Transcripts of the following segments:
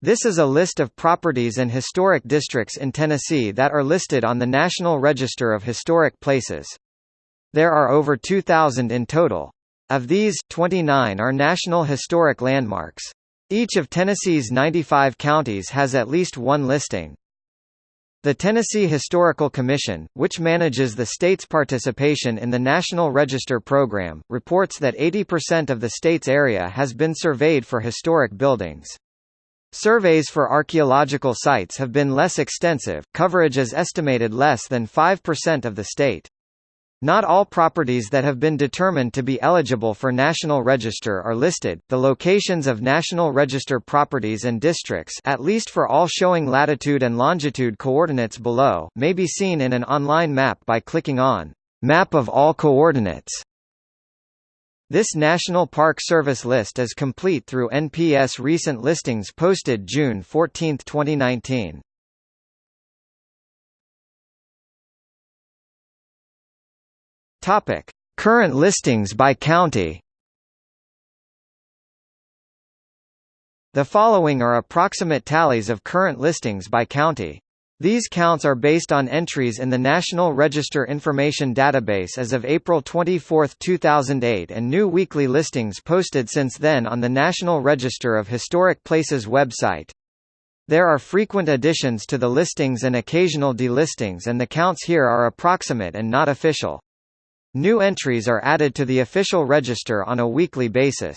This is a list of properties and historic districts in Tennessee that are listed on the National Register of Historic Places. There are over 2,000 in total. Of these, 29 are National Historic Landmarks. Each of Tennessee's 95 counties has at least one listing. The Tennessee Historical Commission, which manages the state's participation in the National Register program, reports that 80% of the state's area has been surveyed for historic buildings. Surveys for archaeological sites have been less extensive, coverage is estimated less than 5% of the state. Not all properties that have been determined to be eligible for National Register are listed. The locations of National Register properties and districts, at least for all showing latitude and longitude coordinates below, may be seen in an online map by clicking on Map of all coordinates. This National Park Service list is complete through NPS recent listings posted June 14, 2019. Topic: Current listings by county. The following are approximate tallies of current listings by county. These counts are based on entries in the National Register Information Database as of April 24, 2008 and new weekly listings posted since then on the National Register of Historic Places website. There are frequent additions to the listings and occasional delistings and the counts here are approximate and not official. New entries are added to the official register on a weekly basis.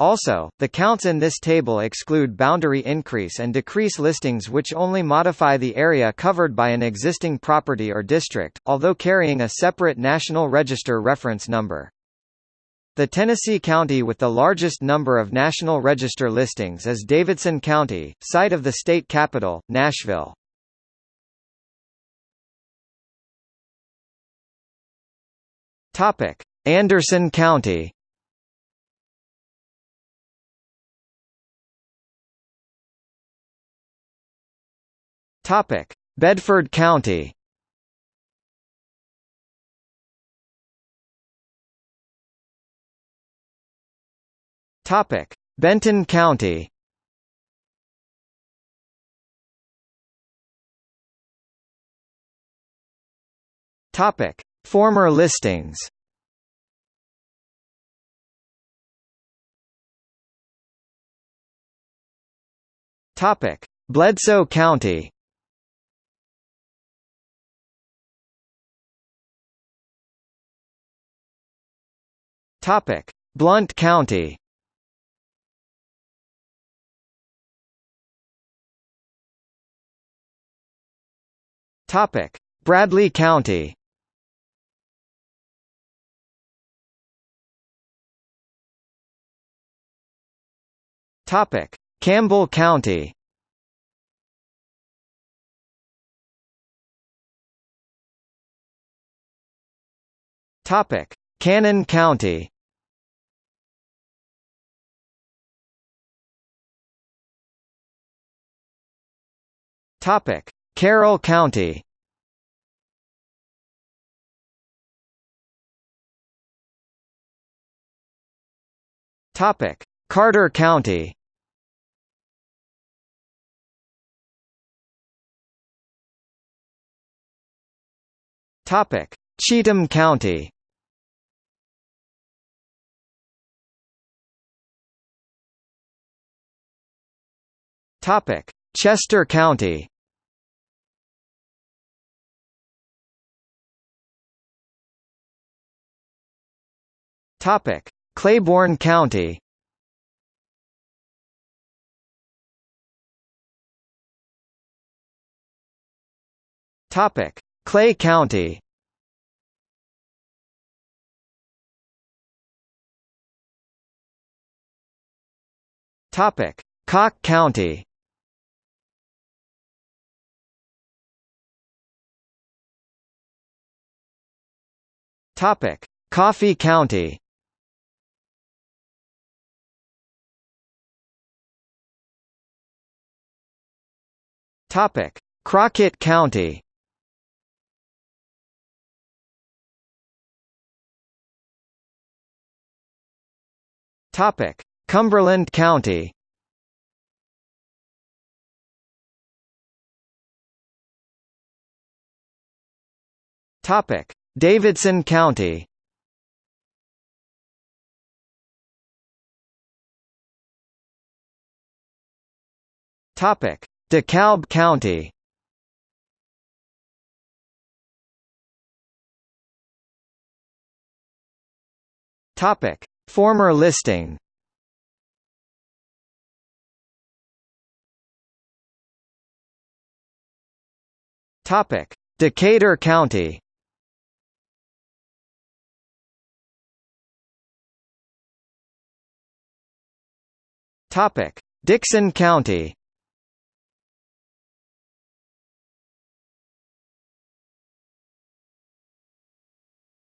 Also, the counts in this table exclude boundary increase and decrease listings which only modify the area covered by an existing property or district, although carrying a separate National Register reference number. The Tennessee county with the largest number of National Register listings is Davidson County, site of the state capital, Nashville. Anderson County. Topic: Bedford County. Topic: Benton County. Topic: Former listings Topic: Bledsoe County. Topic: Blount County. Topic: Bradley County. Topic: Campbell County. Topic: Cannon County. Topic: Carroll County. Topic: Carter County. Topic: Cheatham County. Topic: Chester County. Topic: Claiborne County. Topic: Clay County Topic: Cocke County. Topic: Coffee County. Topic: Crockett County. Topic: Cumberland County. Topic: Davidson County. Topic: DeKalb County. Topic: Former listing. Topic: Decatur County. Topic: Dickson County.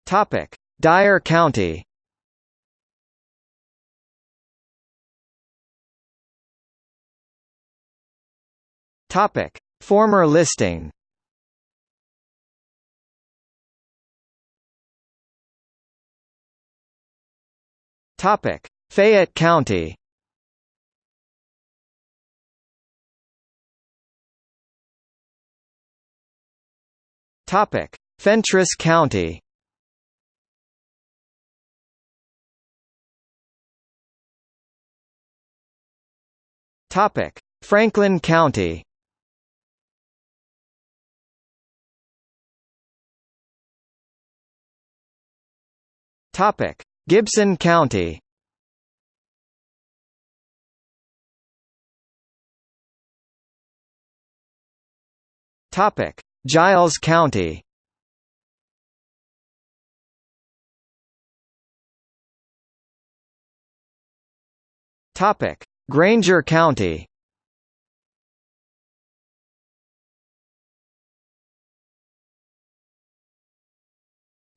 Topic: Dyer County. Topic: Former listing. Topic: Fayette County. Topic: Fentress County. Topic: Franklin County. Topic: Gibson County. Topic: Giles County. Topic: Grainger County.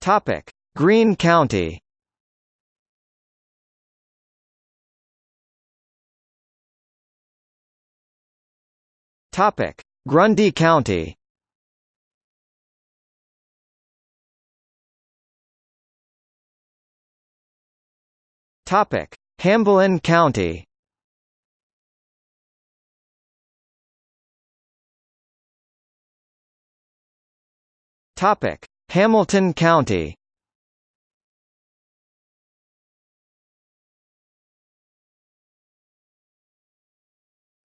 Topic: Greene County. Topic: Grundy County. Topic: Hamblen County. Topic: Hamilton County.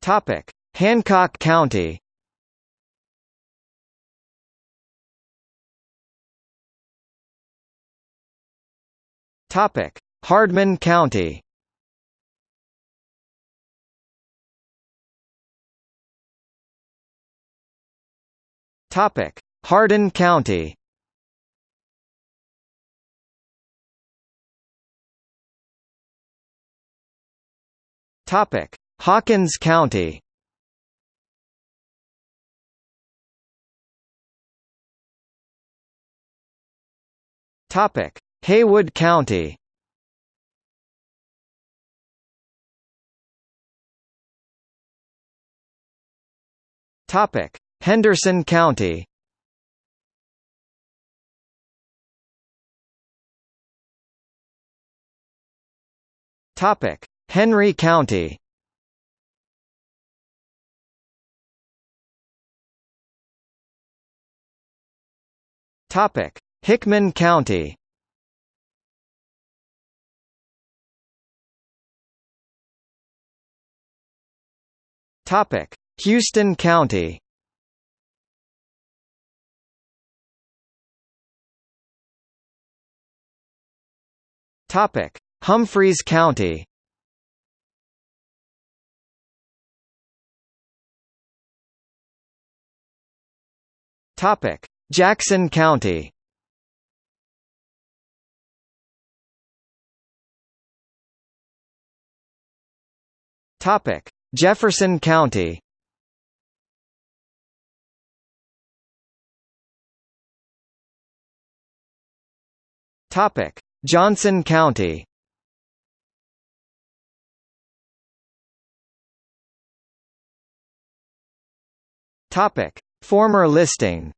Topic: Hancock County. Topic: Hardeman County. Topic: Hardin County. Topic: Hawkins County. Topic: Haywood County. Topic: Henderson County. Topic: Henry County. Topic: Hickman County. Topic: Houston County. Topic: Humphreys County. Topic: Jackson County. Topic: Jefferson County. Topic: Johnson County. Topic: Former listing.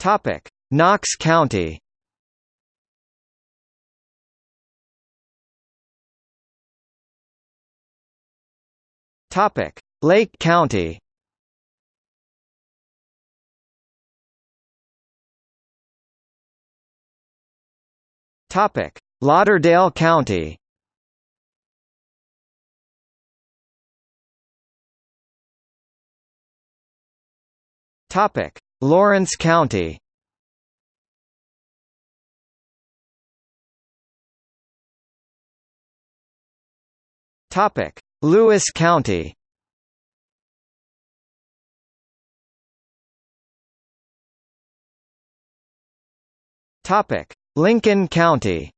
Topic: Knox County. Topic: Lake County Topic: Lauderdale County. Topic: Lawrence County. Topic: Lewis County. Topic: Lincoln County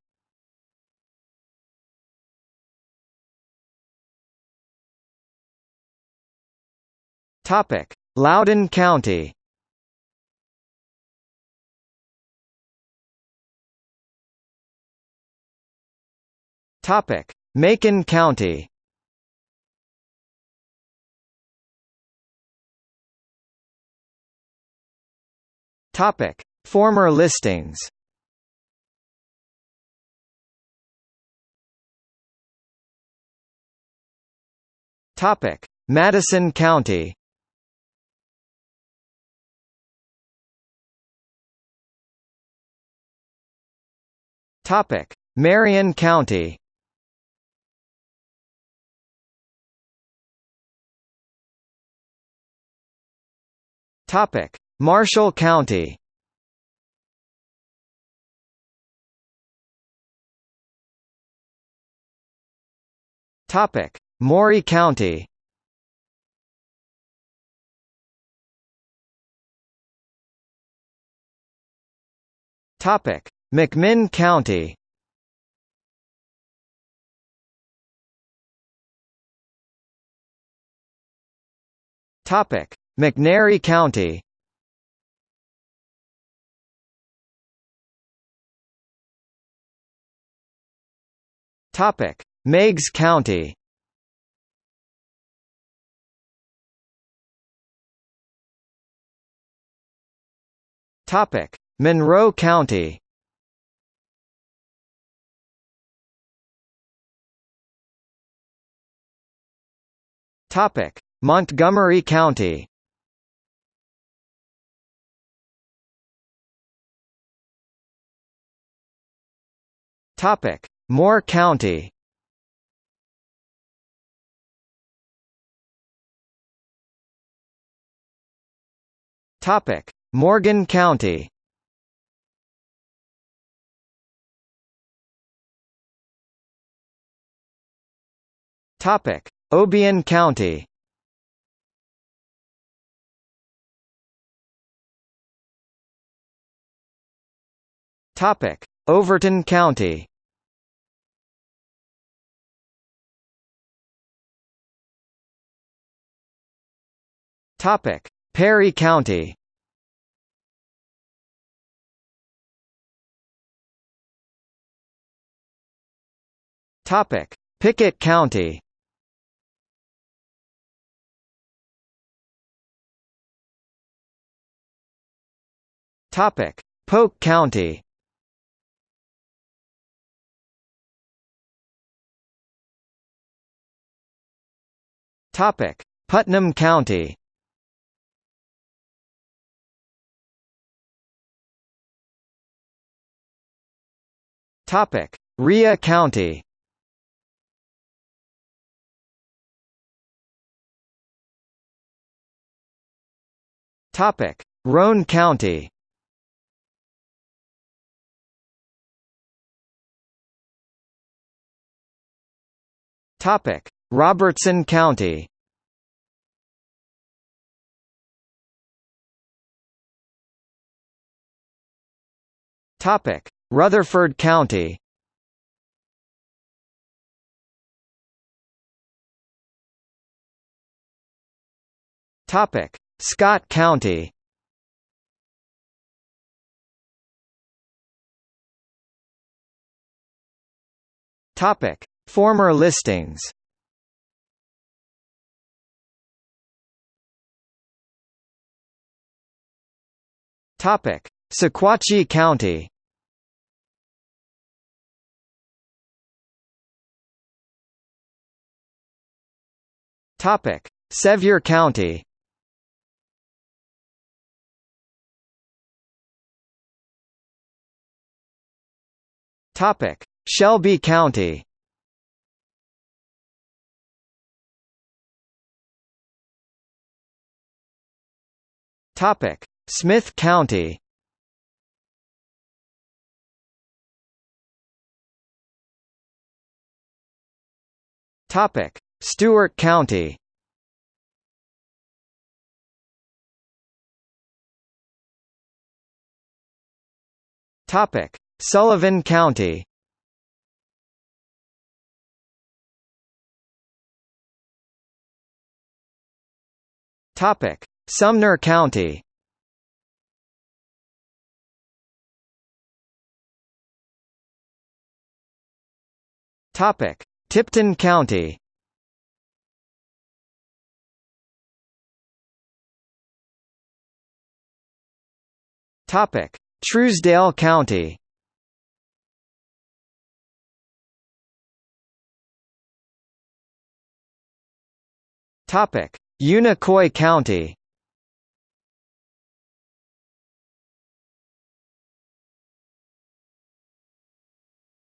Topic: Loudon County. Topic: Macon County. Topic: Former listings. Topic: Madison County. Topic: Marion County. Topic: Marshall County. Topic: Maury County Topic: McMinn County. Topic: McNairy County. Topic: Meigs County. Topic: Monroe County. Topic: Montgomery County. Topic: Moore County. Topic: Morgan County Topic: Obion County. Topic: Overton County. Topic: Perry County. Topic: Pickett County. Topic: Polk County. Topic: Putnam County. Topic: Rhea County. Topic: Roane County. Topic: Robertson County. Topic: Rutherford County. Topic: Scott County. Topic: Former listings. Topic: Sequatchie County. Topic: Sevier County Topic: Shelby County. Topic: Smith County. Topic: Stewart County. Topic: Sullivan County Topic: Sumner County. Topic: Tipton County. Topic: Trousdale County. Topic: Unicoi County.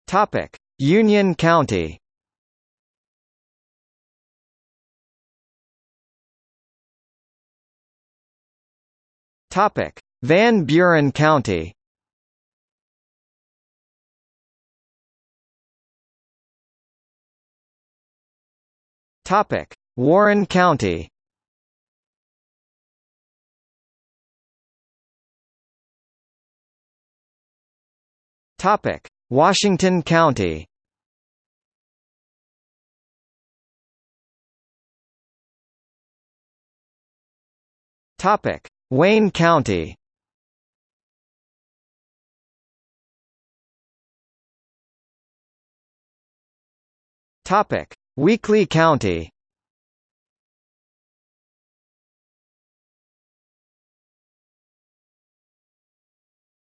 Topic: Union County. Topic: Van Buren County. Topic: Warren County Topic: Washington County. Topic: Wayne County. Topic: Weakley County.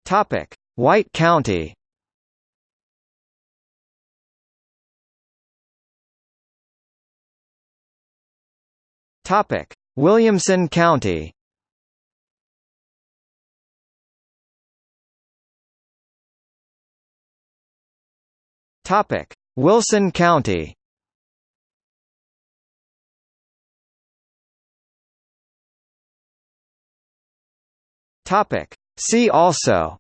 Topic: White County. Topic: Williamson County. Topic: Wilson County. Topic: See also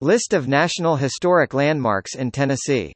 List of National Historic Landmarks in Tennessee